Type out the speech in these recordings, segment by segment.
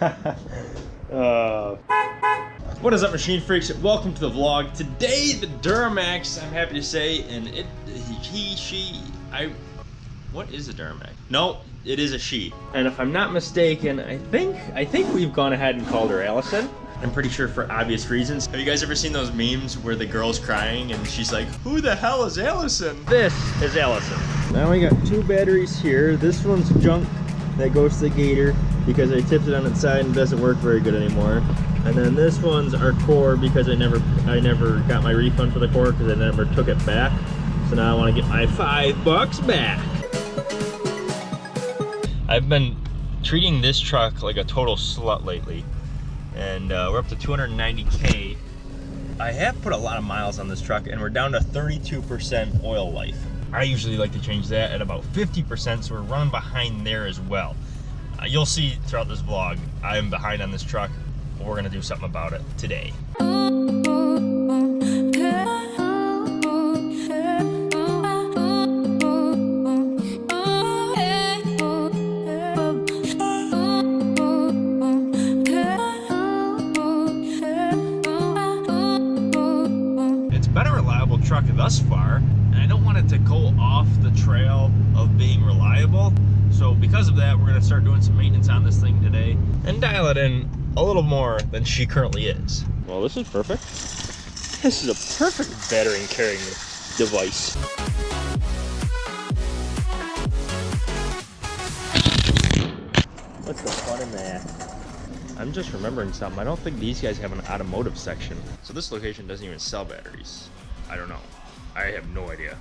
uh, what is up, machine freaks? Welcome to the vlog. Today, the Duramax, I'm happy to say, and it, he, she, I, what is a Duramax? No, it is a she. And if I'm not mistaken, I think, I think we've gone ahead and called her Allison. I'm pretty sure for obvious reasons. Have you guys ever seen those memes where the girl's crying and she's like, who the hell is Allison? This is Allison. Now we got two batteries here. This one's junk that goes to the gator because I tipped it on its side and it doesn't work very good anymore. And then this one's our core because I never I never got my refund for the core because I never took it back. So now I want to get my five bucks back. I've been treating this truck like a total slut lately and uh, we're up to 290k. I have put a lot of miles on this truck and we're down to 32% oil life. I usually like to change that at about 50%, so we're running behind there as well. Uh, you'll see throughout this vlog, I'm behind on this truck. But we're gonna do something about it today. It's been a reliable truck thus far, and I don't want it to go off the trail of being reliable. So because of that, we're gonna start doing some maintenance on this thing today and dial it in a little more than she currently is. Well, this is perfect. This is a perfect battery carrying device. What's the fun in that? I'm just remembering something. I don't think these guys have an automotive section. So this location doesn't even sell batteries. I don't know. I have no idea.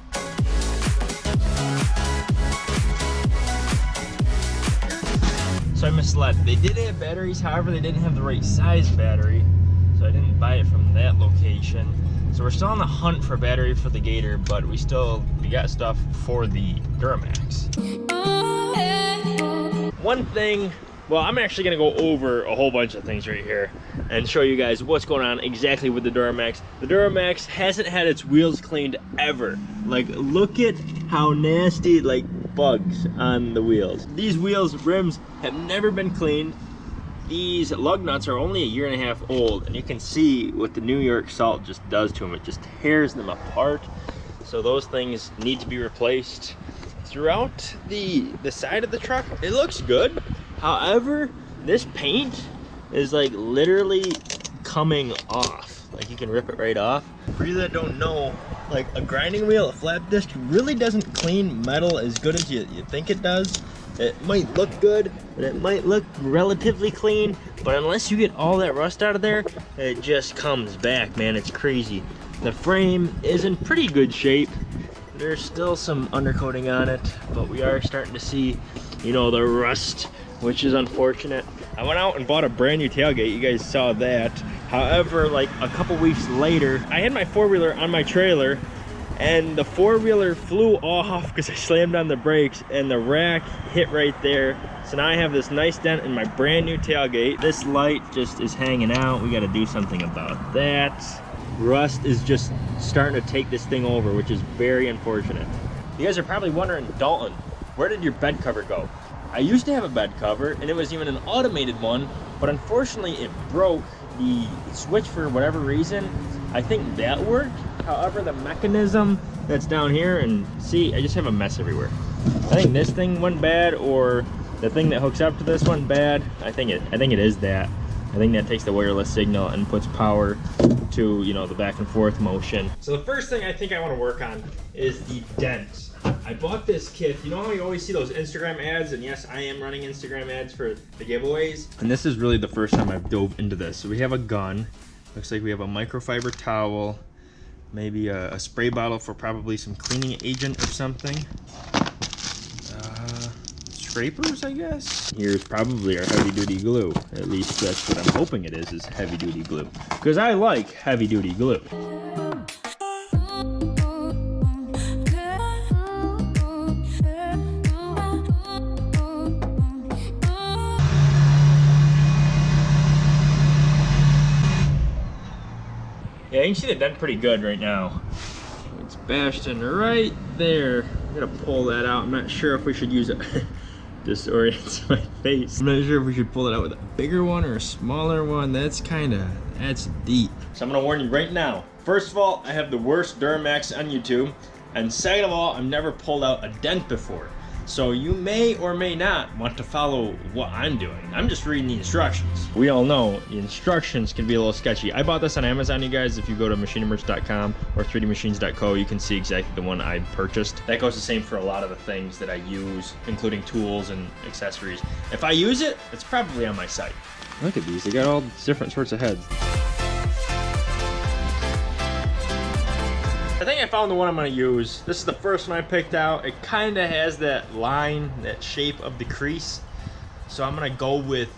So I misled. They did have batteries, however they didn't have the right size battery. So I didn't buy it from that location. So we're still on the hunt for battery for the Gator, but we still, we got stuff for the Duramax. One thing well, I'm actually gonna go over a whole bunch of things right here and show you guys what's going on exactly with the Duramax. The Duramax hasn't had its wheels cleaned ever. Like, look at how nasty, like, bugs on the wheels. These wheels, rims, have never been cleaned. These lug nuts are only a year and a half old, and you can see what the New York salt just does to them. It just tears them apart. So those things need to be replaced. Throughout the, the side of the truck, it looks good However, this paint is like literally coming off. Like you can rip it right off. For you that don't know, like a grinding wheel, a flat disc really doesn't clean metal as good as you, you think it does. It might look good, and it might look relatively clean, but unless you get all that rust out of there, it just comes back, man. It's crazy. The frame is in pretty good shape. There's still some undercoating on it, but we are starting to see, you know, the rust which is unfortunate. I went out and bought a brand new tailgate. You guys saw that. However, like a couple weeks later, I had my four-wheeler on my trailer and the four-wheeler flew off because I slammed on the brakes and the rack hit right there. So now I have this nice dent in my brand new tailgate. This light just is hanging out. We got to do something about that. Rust is just starting to take this thing over, which is very unfortunate. You guys are probably wondering, Dalton, where did your bed cover go? I used to have a bed cover and it was even an automated one, but unfortunately it broke the switch for whatever reason. I think that worked. However, the mechanism that's down here and see, I just have a mess everywhere. I think this thing went bad or the thing that hooks up to this one bad. I think it I think it is that. I think that takes the wireless signal and puts power to, you know, the back and forth motion. So the first thing I think I want to work on is the dent I bought this kit. You know how you always see those Instagram ads? And yes, I am running Instagram ads for the giveaways. And this is really the first time I've dove into this. So we have a gun. Looks like we have a microfiber towel. Maybe a, a spray bottle for probably some cleaning agent or something. Uh, scrapers, I guess. Here's probably our heavy duty glue. At least that's what I'm hoping it is, is heavy duty glue. Because I like heavy duty glue. See the dent pretty good right now. It's bashed in right there. I'm gonna pull that out. I'm not sure if we should use a disorients my face. I'm not sure if we should pull it out with a bigger one or a smaller one. That's kind of, that's deep. So I'm gonna warn you right now. First of all, I have the worst Duramax on YouTube. And second of all, I've never pulled out a dent before. So you may or may not want to follow what I'm doing. I'm just reading the instructions. We all know the instructions can be a little sketchy. I bought this on Amazon, you guys. If you go to machinemerch.com or 3dmachines.co, you can see exactly the one I purchased. That goes the same for a lot of the things that I use, including tools and accessories. If I use it, it's probably on my site. Look at these, they got all different sorts of heads. Think I found the one I'm gonna use. This is the first one I picked out. It kinda has that line, that shape of the crease. So I'm gonna go with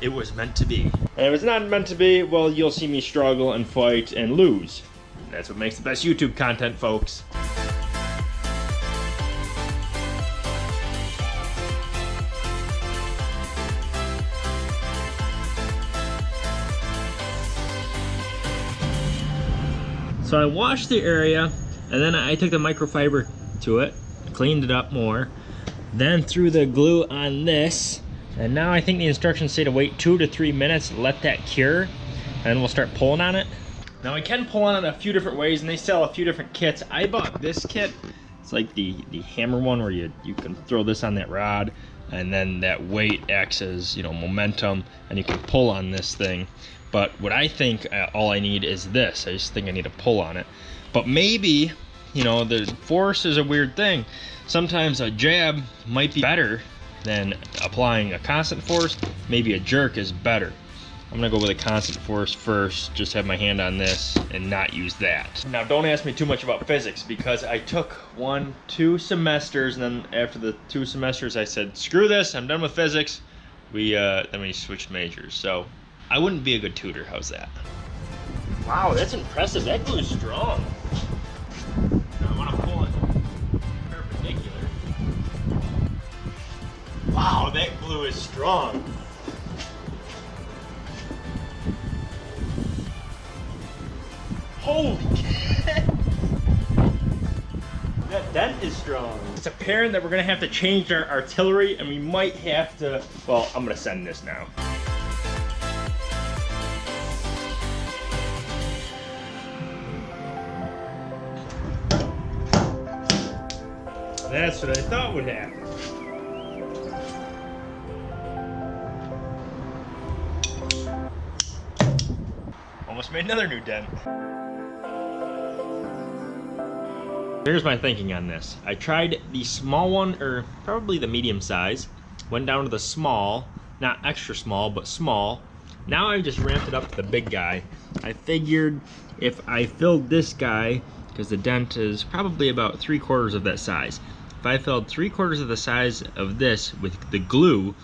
it was meant to be. And if it's not meant to be, well, you'll see me struggle and fight and lose. That's what makes the best YouTube content, folks. So I washed the area and then I took the microfiber to it, cleaned it up more, then threw the glue on this. And now I think the instructions say to wait two to three minutes, let that cure, and we'll start pulling on it. Now I can pull on it a few different ways and they sell a few different kits. I bought this kit. It's like the, the hammer one where you, you can throw this on that rod and then that weight acts as, you know, momentum and you can pull on this thing. But what I think uh, all I need is this. I just think I need to pull on it. But maybe, you know, the force is a weird thing. Sometimes a jab might be better than applying a constant force. Maybe a jerk is better. I'm gonna go with a constant force first, just have my hand on this and not use that. Now don't ask me too much about physics because I took one, two semesters and then after the two semesters I said, screw this, I'm done with physics. We, uh, then we switched majors. So I wouldn't be a good tutor. How's that? Wow, that's impressive. That glue is strong. I want to pull it perpendicular. Wow, that glue is strong. Holy That dent is strong. It's apparent that we're gonna have to change our artillery and we might have to, well, I'm gonna send this now. That's what I thought would happen. Almost made another new dent. Here's my thinking on this. I tried the small one, or probably the medium size, went down to the small, not extra small, but small. Now I've just ramped it up to the big guy. I figured if I filled this guy, because the dent is probably about three quarters of that size, if I filled three quarters of the size of this with the glue,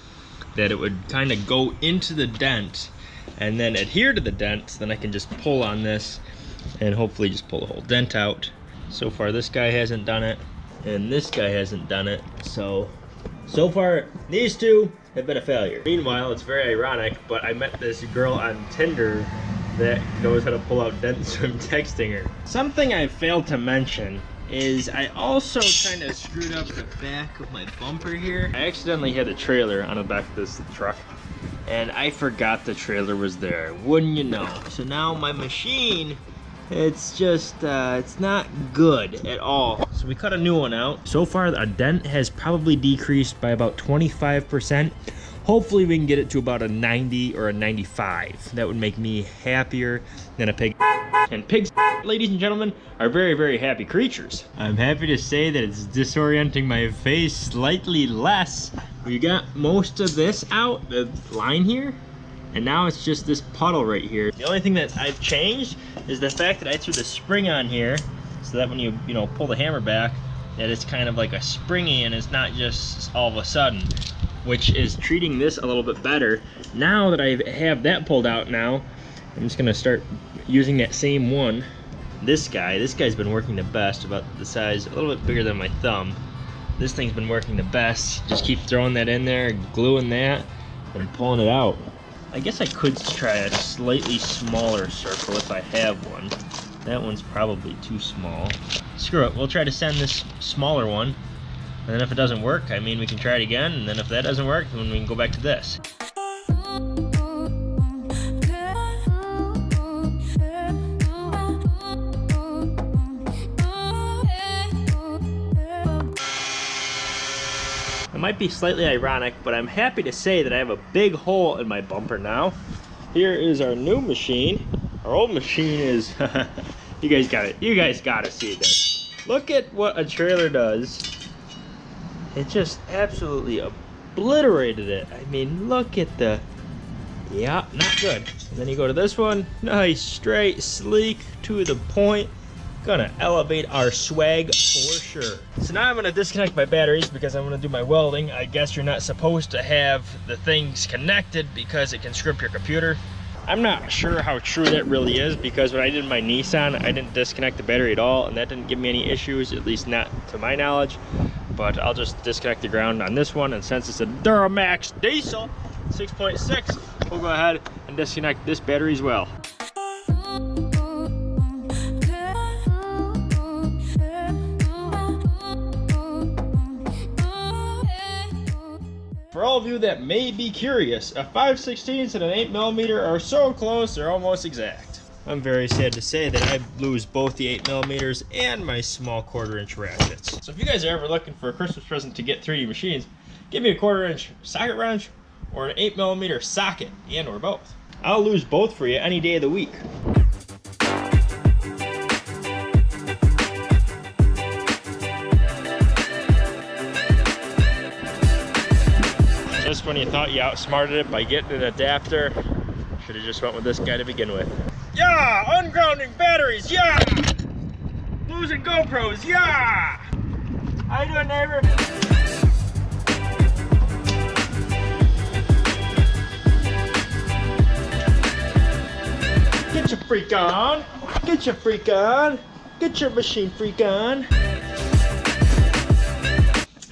that it would kind of go into the dent and then adhere to the dent, then I can just pull on this and hopefully just pull the whole dent out. So far this guy hasn't done it and this guy hasn't done it. So, so far these two have been a failure. Meanwhile, it's very ironic, but I met this girl on Tinder that knows how to pull out dents, so I'm texting her. Something I failed to mention is I also kind of screwed up the back of my bumper here. I accidentally had a trailer on the back of this truck and I forgot the trailer was there. Wouldn't you know? So now my machine, it's just, uh, it's not good at all. So we cut a new one out. So far, a dent has probably decreased by about 25%. Hopefully we can get it to about a 90 or a 95. That would make me happier than a pig. And pigs, ladies and gentlemen, are very, very happy creatures. I'm happy to say that it's disorienting my face slightly less. We got most of this out, the line here, and now it's just this puddle right here. The only thing that I've changed is the fact that I threw the spring on here so that when you, you know, pull the hammer back, that it's kind of like a springy and it's not just all of a sudden which is treating this a little bit better. Now that I have that pulled out now, I'm just gonna start using that same one. This guy, this guy's been working the best, about the size, a little bit bigger than my thumb. This thing's been working the best. Just keep throwing that in there, gluing that, and pulling it out. I guess I could try a slightly smaller circle if I have one. That one's probably too small. Screw it, we'll try to send this smaller one And then if it doesn't work, I mean, we can try it again. And then if that doesn't work, then we can go back to this. It might be slightly ironic, but I'm happy to say that I have a big hole in my bumper now. Here is our new machine. Our old machine is, you guys got it. You guys got to see this. Look at what a trailer does. It just absolutely obliterated it. I mean, look at the, yeah, not good. And then you go to this one, nice, straight, sleek, to the point. Gonna elevate our swag for sure. So now I'm gonna disconnect my batteries because I'm gonna do my welding. I guess you're not supposed to have the things connected because it can script your computer. I'm not sure how true that really is because when I did my Nissan, I didn't disconnect the battery at all and that didn't give me any issues, at least not to my knowledge. But I'll just disconnect the ground on this one and since it's a Duramax diesel 6.6, we'll go ahead and disconnect this battery as well. For all of you that may be curious, a 5 16 and an 8mm are so close they're almost exact. I'm very sad to say that I lose both the 8mm and my small quarter inch ratchets. So if you guys are ever looking for a Christmas present to get 3D machines, give me a quarter inch socket wrench or an 8mm socket and or both. I'll lose both for you any day of the week. Just when you thought you outsmarted it by getting an adapter, should have just went with this guy to begin with. Yeah! Ungrounding batteries, yeah! Losing GoPros, yeah! How you doing, neighbor? Get your freak on! Get your freak on! Get your machine freak on!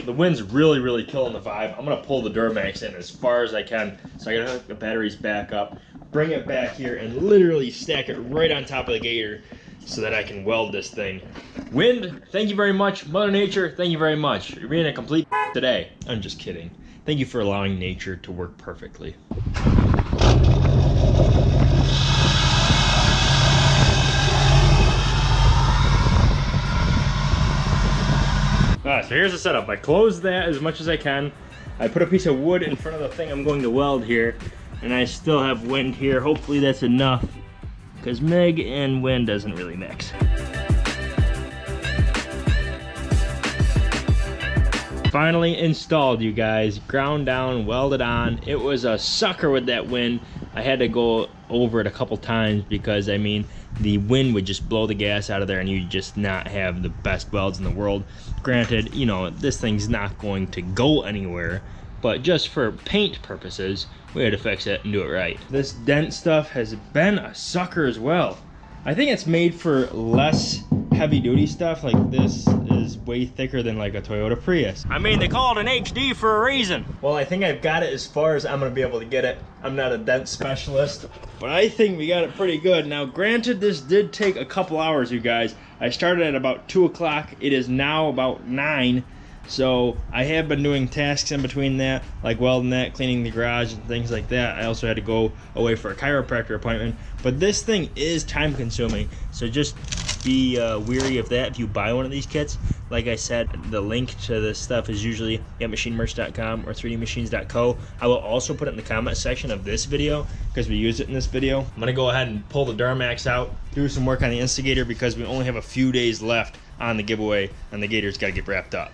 The wind's really, really killing the vibe. I'm gonna pull the Duramax in as far as I can. So I gotta hook the batteries back up, bring it back here, and literally stack it right on top of the gator so that I can weld this thing. Wind, thank you very much. Mother Nature, thank you very much. You're being a complete today. I'm just kidding. Thank you for allowing nature to work perfectly. So here's the setup. I close that as much as I can. I put a piece of wood in front of the thing I'm going to weld here, and I still have wind here. Hopefully that's enough, because MIG and wind doesn't really mix. Finally installed, you guys. Ground down, welded on. It was a sucker with that wind. I had to go over it a couple times because, I mean, the wind would just blow the gas out of there and you just not have the best welds in the world. Granted, you know, this thing's not going to go anywhere, but just for paint purposes, we had to fix it and do it right. This dent stuff has been a sucker as well. I think it's made for less heavy duty stuff. Like this is way thicker than like a Toyota Prius. I mean, they call it an HD for a reason. Well, I think I've got it as far as I'm gonna be able to get it. I'm not a dent specialist, but I think we got it pretty good. Now, granted, this did take a couple hours, you guys. I started at about two o'clock. It is now about nine. So I have been doing tasks in between that, like welding that, cleaning the garage and things like that. I also had to go away for a chiropractor appointment. But this thing is time consuming. So just be uh, weary of that if you buy one of these kits. Like I said, the link to this stuff is usually at machinemerch.com or 3dmachines.co. I will also put it in the comment section of this video because we used it in this video. I'm going to go ahead and pull the Duramax out, do some work on the Instigator because we only have a few days left on the giveaway and the Gator's got to get wrapped up.